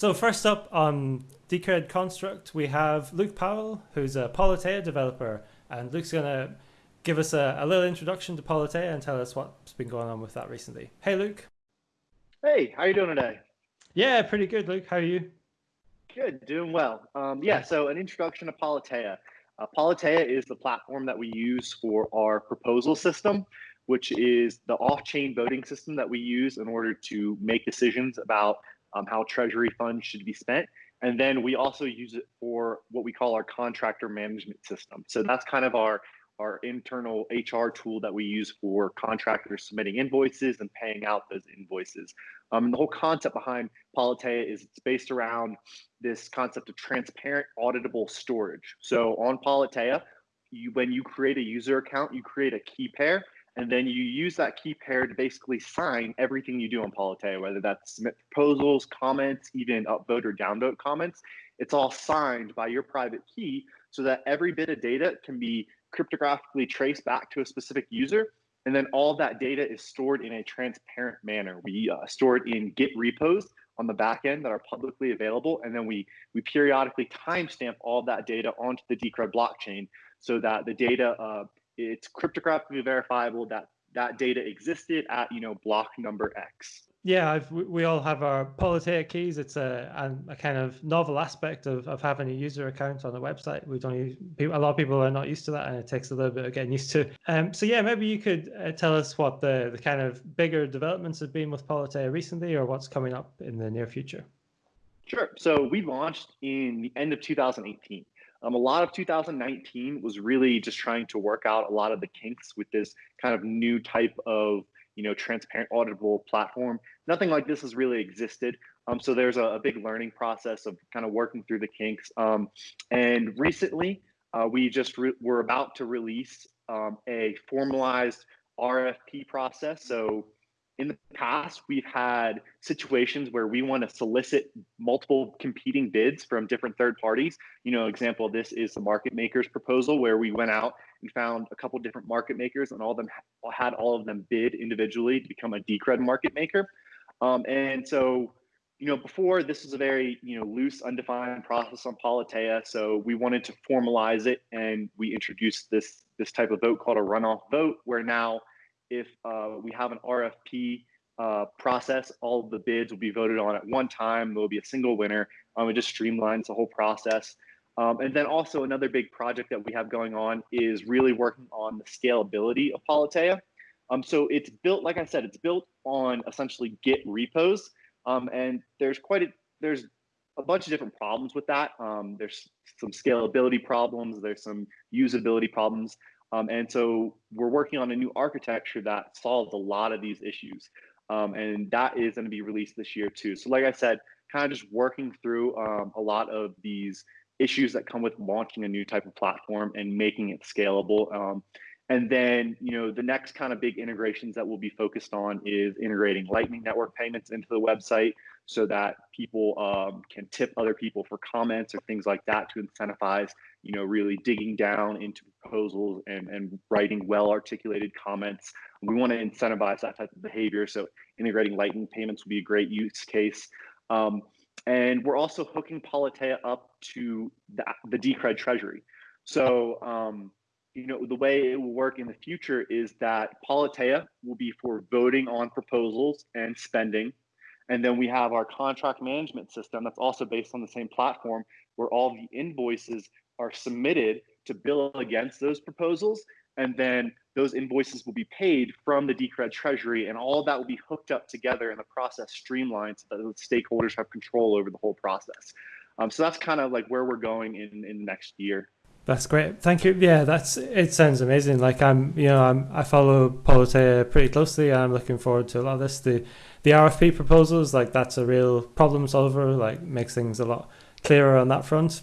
So first up on Decred Construct, we have Luke Powell, who's a Politeia developer, and Luke's going to give us a, a, little introduction to Politeia and tell us what's been going on with that recently. Hey, Luke. Hey, how you doing today? Yeah, pretty good, Luke. How are you? Good, doing well. Um, yeah, so an introduction to Politeia. Uh, Politeia is the platform that we use for our proposal system, which is the off-chain voting system that we use in order to make decisions about um, how treasury funds should be spent. And then we also use it for what we call our contractor management system. So that's kind of our our internal HR tool that we use for contractors submitting invoices and paying out those invoices. Um, the whole concept behind Politeia is it's based around this concept of transparent auditable storage. So on Politeia, you, when you create a user account, you create a key pair and then you use that key pair to basically sign everything you do on Politeia, whether that's submit proposals, comments, even upvote or downvote comments. It's all signed by your private key so that every bit of data can be cryptographically traced back to a specific user. And then all that data is stored in a transparent manner. We uh, store it in Git repos on the back end that are publicly available. And then we, we periodically timestamp all that data onto the Decred blockchain so that the data uh, it's cryptographically verifiable that that data existed at you know block number X. Yeah, I've, we all have our Politeia keys. It's a, a, a kind of novel aspect of, of having a user account on a website. We don't use, a lot of people are not used to that, and it takes a little bit of getting used to. Um, so yeah, maybe you could uh, tell us what the, the kind of bigger developments have been with Politeia recently, or what's coming up in the near future. Sure. So we launched in the end of 2018. Um, a lot of 2019 was really just trying to work out a lot of the kinks with this kind of new type of you know transparent auditable platform. Nothing like this has really existed. Um, so there's a, a, big learning process of kind of working through the kinks. Um, and recently, uh, we just we're about to release um, a formalized RFP process. So in the past, we've had situations where we want to solicit multiple competing bids from different third parties. You know, example this is the market makers proposal, where we went out and found a couple different market makers, and all of them had all of them bid individually to become a Decred market maker. Um, and so, you know, before this was a very you know loose, undefined process on Politeia. So we wanted to formalize it, and we introduced this this type of vote called a runoff vote, where now if uh, we have an RFP uh, process, all the bids will be voted on at one time. There will be a single winner. Um, it just streamlines the whole process. Um, and then also another big project that we have going on is really working on the scalability of Politeia. Um, so it's built, like I said, it's built on essentially Git repos. Um, and there's quite a, there's a bunch of different problems with that. Um, there's some scalability problems. There's some usability problems. Um, and so we're working on a new architecture that solves a lot of these issues. Um, and that is going to be released this year too. So like I said, kind of just working through um, a lot of these issues that come with launching a new type of platform and making it scalable. Um, and then, you know, the next kind of big integrations that we'll be focused on is integrating Lightning Network payments into the website so that people um, can tip other people for comments or things like that to incentivize, you know, really digging down into proposals and, and writing well articulated comments. We want to incentivize that type of behavior. So integrating Lightning payments would be a great use case. Um, and we're also hooking Politeia up to the, the Decred treasury. So, um, you know, the way it will work in the future is that Politeia will be for voting on proposals and spending. And then we have our contract management system that's also based on the same platform where all the invoices are submitted to bill against those proposals. And then those invoices will be paid from the Decred treasury and all that will be hooked up together and the process streamlined so that the stakeholders have control over the whole process. Um, so that's kind of like where we're going in, in next year. That's great. Thank you. Yeah, that's it. Sounds amazing. Like I'm, you know, I'm I follow Politeia pretty closely. I'm looking forward to a lot of this. The the RFP proposals, like that's a real problem solver. Like makes things a lot clearer on that front,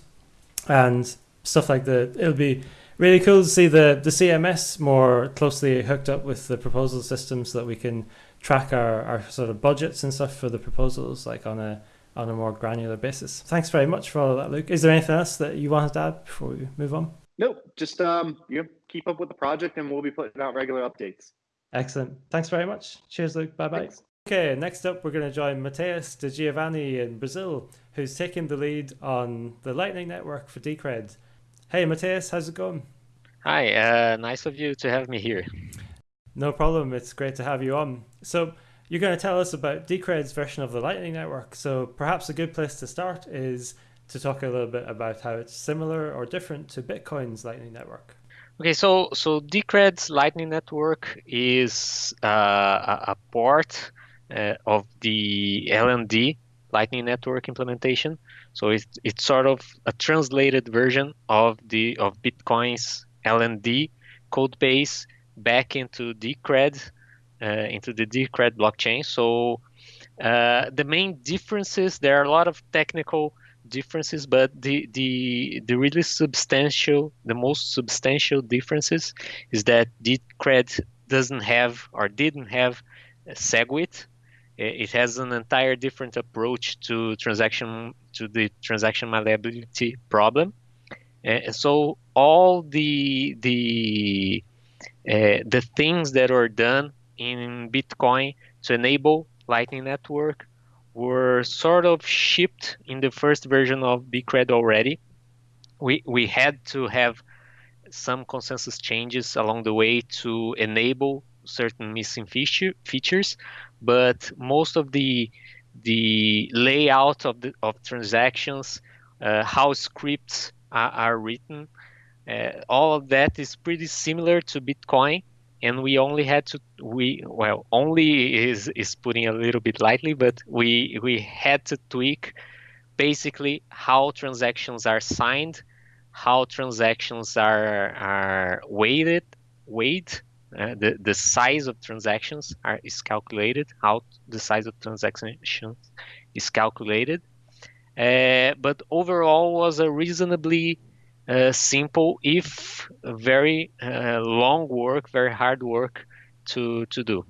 and stuff like that. It'll be really cool to see the the CMS more closely hooked up with the proposal system, so that we can track our our sort of budgets and stuff for the proposals, like on a on a more granular basis. Thanks very much for all of that, Luke. Is there anything else that you wanted to add before we move on? Nope. Just um, you know, keep up with the project, and we'll be putting out regular updates. Excellent. Thanks very much. Cheers, Luke. Bye bye. Okay, next up we're going to join Matheus Degiovani in Brazil, who's taking the lead on the Lightning Network for Decred. Hey Matheus, how's it going? Hi, uh, nice of you to have me here. No problem, it's great to have you on. So, you're going to tell us about Decred's version of the Lightning Network. So, perhaps a good place to start is to talk a little bit about how it's similar or different to Bitcoin's Lightning Network. Okay, so so Decred's Lightning Network is uh, a, a port uh, of the LND Lightning Network implementation. So it's it's sort of a translated version of the of Bitcoin's LND code base back into Decred, uh, into the Decred blockchain. So uh, the main differences there are a lot of technical differences, but the the the really substantial, the most substantial differences is that Decred doesn't have or didn't have SegWit. It has an entire different approach to transaction to the transaction malleability problem. And so all the the uh, the things that are done in Bitcoin to enable Lightning Network were sort of shipped in the first version of Decred already. We we had to have some consensus changes along the way to enable certain missing feature, features, but most of the the layout of the of transactions, uh, how scripts are, are written, uh, all of that is pretty similar to Bitcoin and we only had to we well only is is putting a little bit lightly but we we had to tweak basically how transactions are signed how transactions are are weighted weighed uh, the the size of transactions are is calculated how the size of transactions is calculated uh, but overall was a reasonably uh, simple if very uh, long work, very hard work to to do.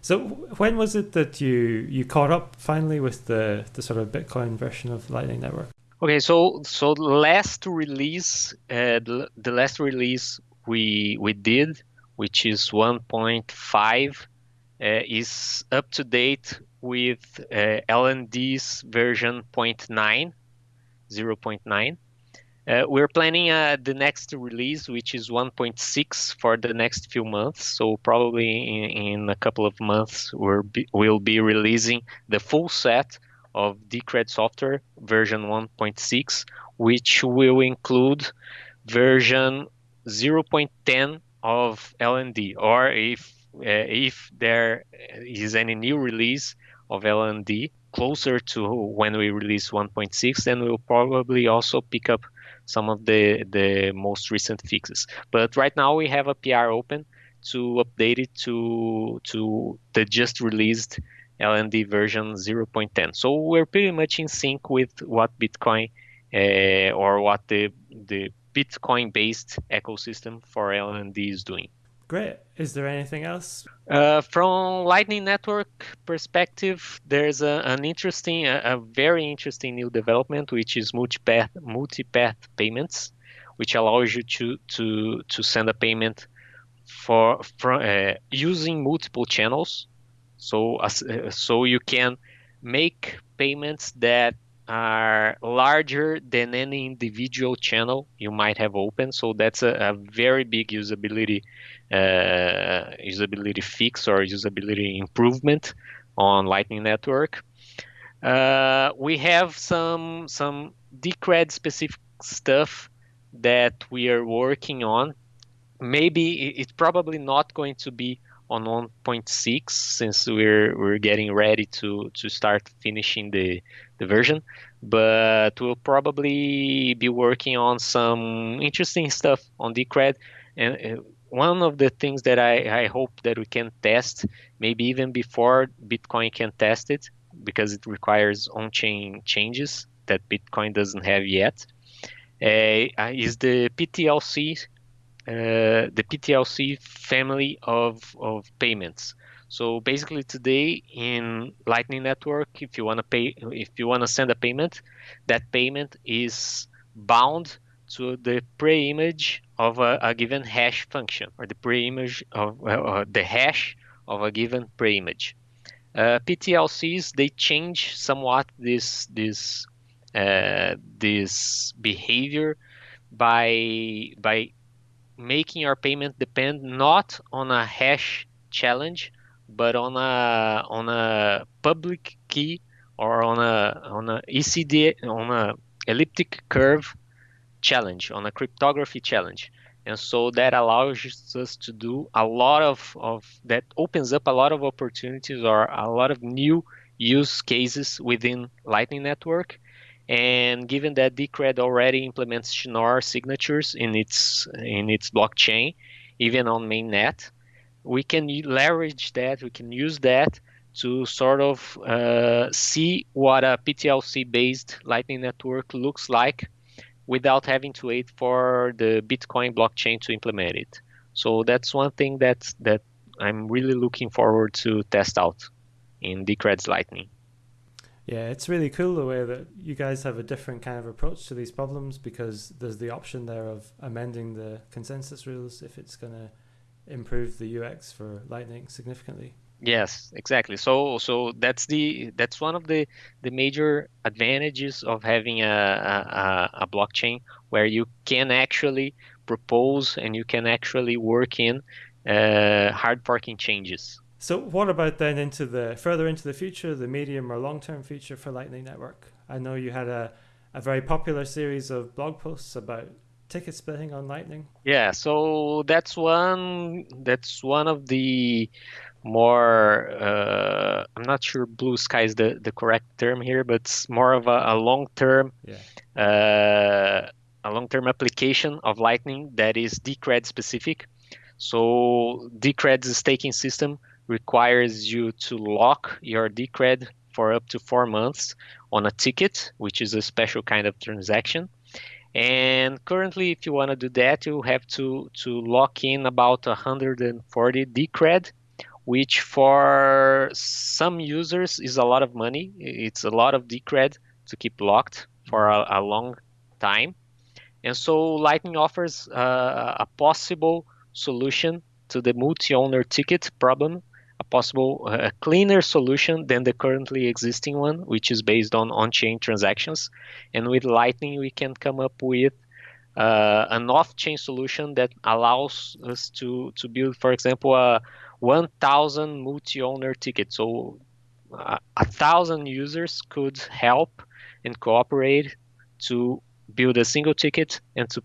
So when was it that you you caught up finally with the the sort of Bitcoin version of Lightning Network? Okay, so so last release, uh, the, the last release we we did, which is 1.5, uh, is up to date with uh, LND's version 0.9, 0.9. Uh, we're planning uh, the next release, which is 1.6 for the next few months. So probably in, in a couple of months, we'll be, we'll be releasing the full set of Decred software version 1.6, which will include version 0.10 of LND, or if uh, if there is any new release of LND closer to when we release 1.6, then we'll probably also pick up some of the the most recent fixes. But right now we have a PR open to update it to to the just released LND version 0.10. So we're pretty much in sync with what Bitcoin uh, or what the the Bitcoin based ecosystem for LND is doing. Great. Is there anything else? Uh, from Lightning Network perspective, there's a, an interesting, a, a, very interesting new development, which is multipath multipath payments, which allows you to to to send a payment for from uh, using multiple channels. So uh, so you can make payments that are larger than any individual channel you might have open. So that's a, a very big usability uh, usability fix or usability improvement on Lightning Network. Uh, we have some some Decred specific stuff that we are working on. Maybe it's probably not going to be on 1.6 since we're we're getting ready to to start finishing the the version but we'll probably be working on some interesting stuff on decred and one of the things that I, I hope that we can test maybe even before bitcoin can test it because it requires on-chain changes that bitcoin doesn't have yet uh, is the ptlc uh, the PTLC family of, of payments. So basically today in Lightning Network, if you want to pay, if you want to send a payment, that payment is bound to the pre-image of a, a, given hash function or the pre-image of uh, the hash of a given pre-image. uh, PTLCs they change somewhat this this uh, this behavior by by making our payment depend not on a hash challenge but on a on a public key or on a on a ECD on a elliptic curve challenge on a cryptography challenge. And so that allows us to do a lot of, of that opens up a lot of opportunities or a lot of new use cases within lightning network. And given that Decred already implements Schnorr signatures in its in its blockchain, even on mainnet, we can leverage that. We can use that to sort of uh, see what a PTLC-based Lightning network looks like without having to wait for the Bitcoin blockchain to implement it. So that's one thing that that I'm really looking forward to test out in Decred's Lightning. Yeah, it's really cool the way that you guys have a different kind of approach to these problems because there's the option there of amending the consensus rules if it's going to improve the UX for Lightning significantly. Yes, exactly. So so that's the that's one of the the major advantages of having a a, a blockchain where you can actually propose and you can actually work in uh, hard forking changes. So what about then into the further into the future, the medium or long term future for Lightning Network? I know you had a, a very popular series of blog posts about ticket splitting on Lightning. Yeah, so that's one that's one of the more uh, I'm not sure blue sky is the, the correct term here, but it's more of a, a long term yeah. uh, a long term application of Lightning that is Decred specific. So Decred's staking system requires you to lock your Decred for up to four months on a ticket, which is a special kind of transaction. And currently, if you want to do that, you have to, to lock in about 140 Decred, which for some users is a lot of money. It's a lot of Decred to keep locked for a, a long time. And so Lightning offers uh, a possible solution to the multi-owner ticket problem possible uh, cleaner solution than the currently existing one, which is based on on-chain transactions. And with Lightning, we can come up with uh, an off-chain solution that allows us to to build, for example, a 1,000 multi-owner ticket. So uh, a thousand users could help and cooperate to build a single ticket and to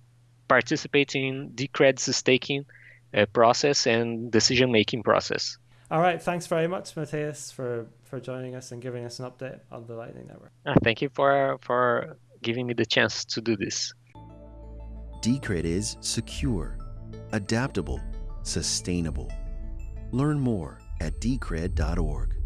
participate in the Decred's staking uh, process and decision-making process. All right. Thanks very much, Matthias, for, for joining us and giving us an update on the Lightning Network. Uh, thank you for, for giving me the chance to do this. Decred is secure, adaptable, sustainable. Learn more at decred.org.